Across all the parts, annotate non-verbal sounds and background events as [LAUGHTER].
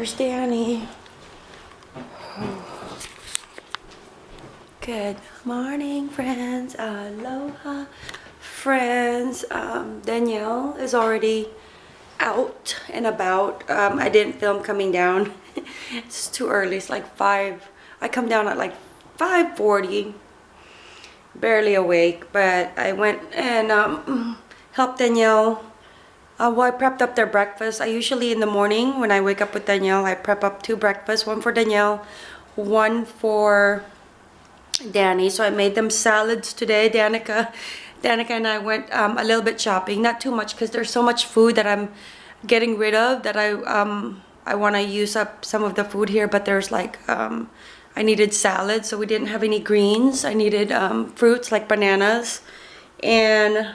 There's Danny. Good morning, friends. Aloha, friends. Um, Danielle is already out and about. Um, I didn't film coming down. [LAUGHS] it's too early. It's like 5. I come down at like 5.40. Barely awake. But I went and um, helped Danielle. Uh, well, I prepped up their breakfast. I usually in the morning when I wake up with Danielle, I prep up two breakfasts. One for Danielle, one for Danny. So I made them salads today. Danica, Danica and I went um, a little bit shopping. Not too much because there's so much food that I'm getting rid of that I um, I want to use up some of the food here. But there's like um, I needed salad, so we didn't have any greens. I needed um, fruits like bananas and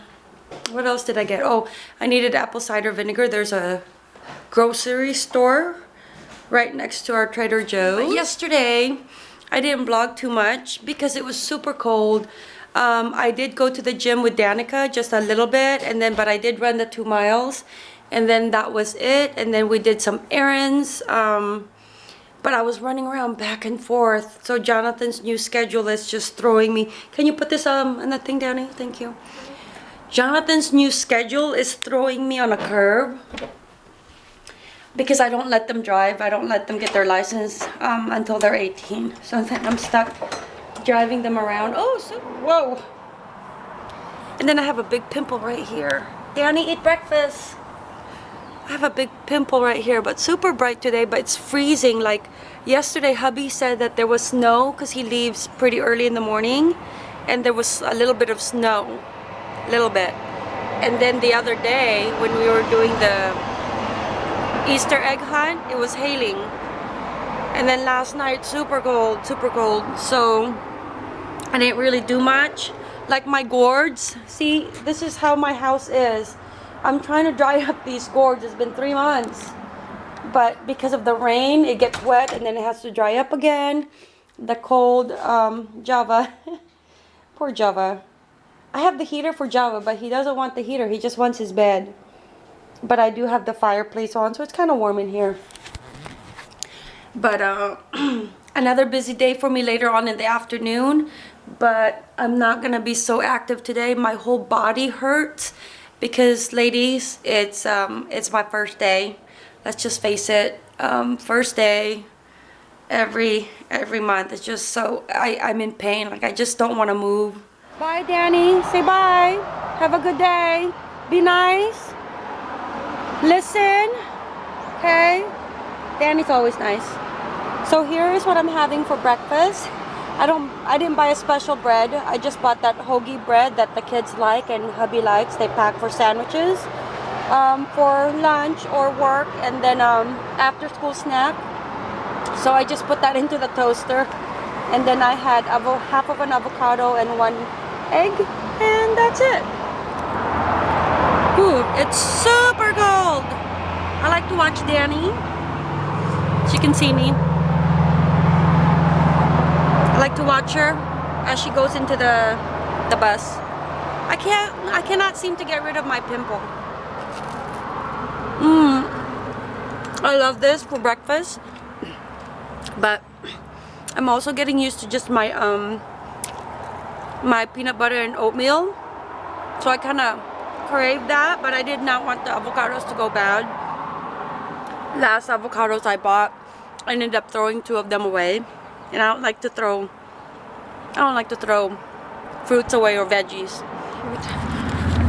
what else did I get? Oh, I needed apple cider vinegar. There's a grocery store right next to our Trader Joe's. Yesterday, I didn't vlog too much because it was super cold. Um, I did go to the gym with Danica just a little bit and then but I did run the two miles and then that was it and then we did some errands um, but I was running around back and forth so Jonathan's new schedule is just throwing me can you put this um on the thing Danny thank you Jonathan's new schedule is throwing me on a curve because I don't let them drive. I don't let them get their license um, until they're 18. So then I'm stuck driving them around. Oh, so, whoa. And then I have a big pimple right here. Danny, eat breakfast. I have a big pimple right here, but super bright today, but it's freezing. Like yesterday, hubby said that there was snow because he leaves pretty early in the morning and there was a little bit of snow, a little bit. And then the other day when we were doing the Easter egg hunt, it was hailing. And then last night, super cold, super cold. So I didn't really do much. Like my gourds, see, this is how my house is. I'm trying to dry up these gourds. It's been three months. But because of the rain, it gets wet and then it has to dry up again. The cold um, Java. [LAUGHS] Poor Java. I have the heater for Java, but he doesn't want the heater. He just wants his bed. But I do have the fireplace on so it's kind of warm in here. But uh, [CLEARS THROAT] another busy day for me later on in the afternoon but I'm not gonna be so active today. My whole body hurts because ladies it's um, it's my first day. Let's just face it um, first day every every month. It's just so I, I'm in pain. Like I just don't want to move bye Danny. Say bye. Have a good day. Be nice. Listen. Okay? Danny's always nice. So here is what I'm having for breakfast. I don't I didn't buy a special bread. I just bought that hoagie bread that the kids like and hubby likes. They pack for sandwiches um, for lunch or work and then um, after school snack. So I just put that [LAUGHS] into the toaster. And then I had half of an avocado and one egg and that's it Ooh, it's super cold. I like to watch Danny. She can see me. I like to watch her as she goes into the the bus. I can't I cannot seem to get rid of my pimple. Mmm. I love this for breakfast. But I'm also getting used to just my um my peanut butter and oatmeal. So I kind of craved that, but I did not want the avocados to go bad. Last avocados I bought, I ended up throwing two of them away. And I don't like to throw, I don't like to throw fruits away or veggies.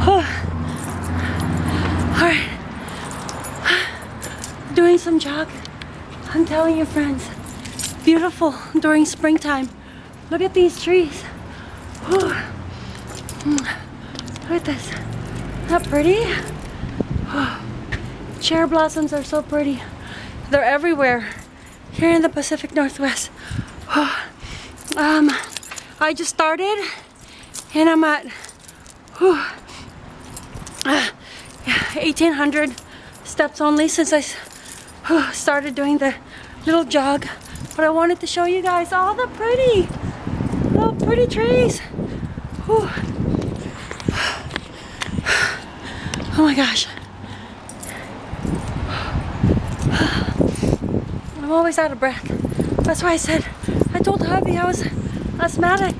[SIGHS] Alright. Doing some jog. I'm telling you friends, beautiful during springtime. Look at these trees. Look at this. Not pretty? Cherry blossoms are so pretty. They're everywhere here in the Pacific Northwest. um, I just started and I'm at uh, 1800 steps only since I started doing the little jog. But I wanted to show you guys all the pretty, pretty trees. Whew. Oh my gosh. I'm always out of breath. That's why I said, I told hubby I was asthmatic.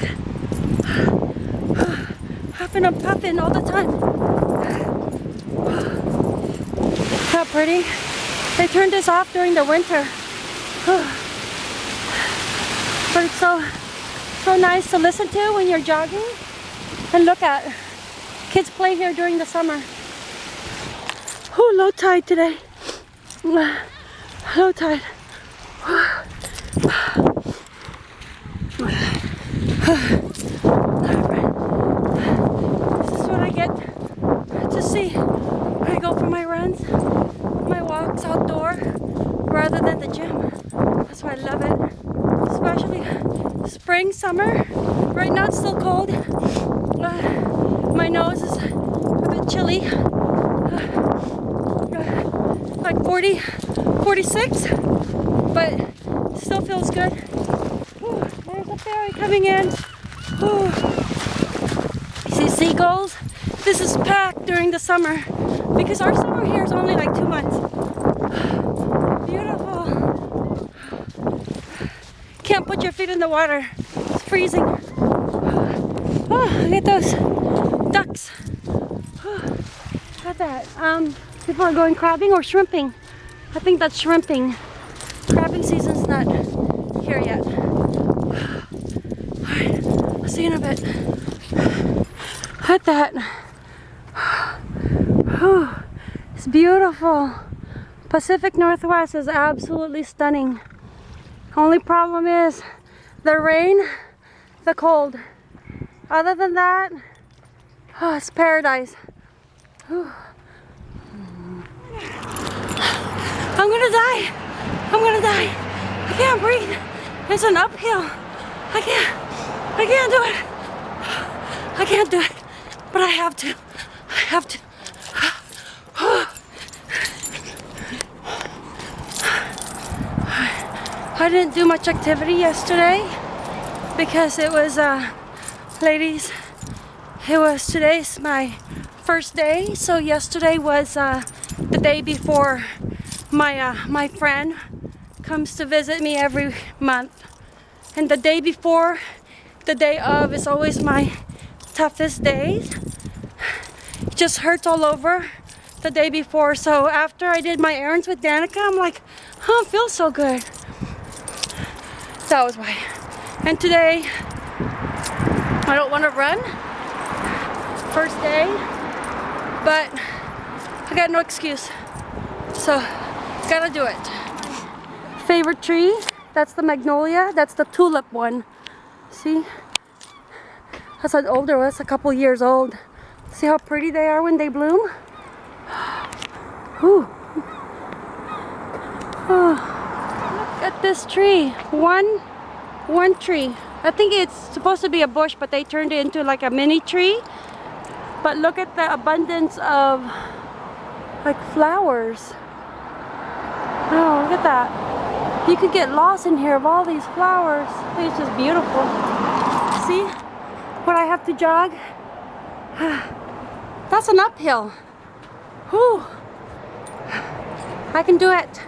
Huffing and puffing all the time. How pretty. They turned this off during the winter. But it's so, so nice to listen to when you're jogging and look at. Kids play here during the summer. Oh, low tide today. Low tide. This is what I get to see when I go for my runs, my walks outdoor, rather than the gym. That's why I love it. Especially spring, summer. Right now it's still cold. Uh, my nose is a bit chilly. Uh, like 40, 46, but still feels good. Whew, there's a ferry coming in. Whew. See seagulls? This is packed during the summer because our summer here is only like two months. Beautiful. Can't put your feet in the water. Freezing. Oh, look at those ducks. Look at that. Um, people are going crabbing or shrimping. I think that's shrimping. Crabbing season's not here yet. Alright, I'll see you in a bit. Look at that. Whew. It's beautiful. Pacific Northwest is absolutely stunning. Only problem is the rain, the cold. Other than that, oh, it's paradise. Whew. I'm gonna die. I'm gonna die. I can't breathe. It's an uphill. I can't. I can't do it. I can't do it. But I have to. I have to. I didn't do much activity yesterday because it was, uh, ladies, it was today's my first day. So yesterday was uh, the day before my uh, my friend comes to visit me every month, and the day before, the day of is always my toughest days. It just hurts all over the day before. So after I did my errands with Danica, I'm like, oh, I feel so good. That was why. And today, I don't want to run. First day, but I got no excuse. So, gotta do it. Favorite tree, that's the magnolia, that's the tulip one. See? That's an older one, that's a couple years old. See how pretty they are when they bloom? Ooh. Oh. Look at this tree. One, one tree. I think it's supposed to be a bush, but they turned it into like a mini tree. But look at the abundance of like flowers. Oh, look at that. You could get lost in here of all these flowers. It's just beautiful. See what I have to jog? [SIGHS] That's an uphill. Whew. I can do it.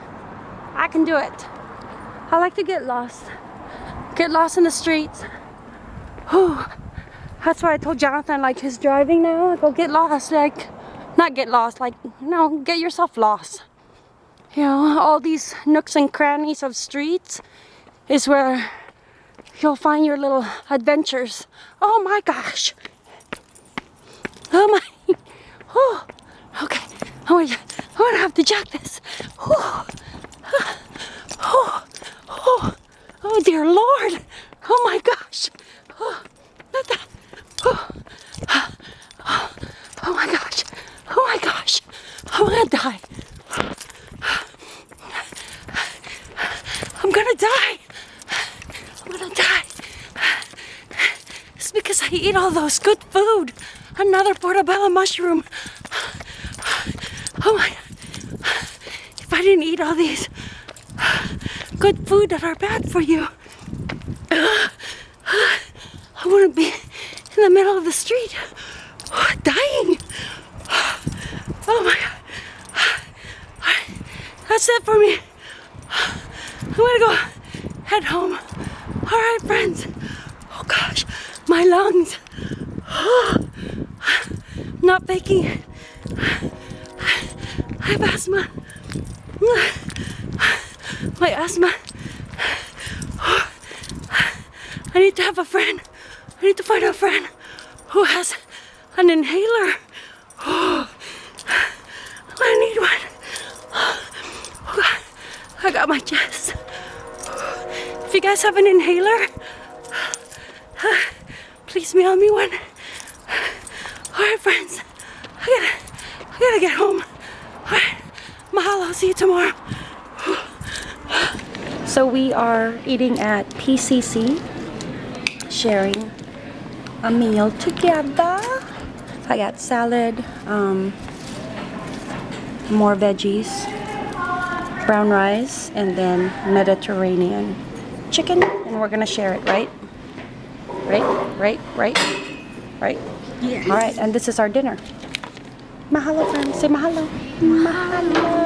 I can do it. I like to get lost. Get lost in the streets. Whew. That's why I told Jonathan, like, his driving now, go get lost. Like, not get lost, like, no, get yourself lost. You know, all these nooks and crannies of streets is where you'll find your little adventures. Oh my gosh. Oh my. [LAUGHS] Oh, okay. I'm gonna have to jog this. Oh, oh, oh, oh dear Lord. Oh my gosh. Oh. Oh, oh, my gosh. Oh my gosh. I'm gonna die. I'm gonna die. I'm gonna die. It's because I eat all those good food. Another portobello mushroom. Oh my. If I didn't eat all these good food that are bad for you, wouldn't be in the middle of the street oh, dying. Oh my God. That's it for me. I'm gonna go head home. All right, friends. Oh gosh, my lungs. Not faking. I have asthma. My asthma. I need to have a friend. I need to find a friend who has an inhaler. [GASPS] I need one. [GASPS] I got my chest. If you guys have an inhaler, [SIGHS] please mail me one. All right, friends. I gotta, I gotta get home. All right. Mahalo. I'll see you tomorrow. So we are eating at PCC, sharing a meal together. I got salad, um, more veggies, brown rice, and then Mediterranean chicken. And we're gonna share it, right? Right, right, right, right? Yes. All right, and this is our dinner. Mahalo, friends. Say mahalo. Mahalo.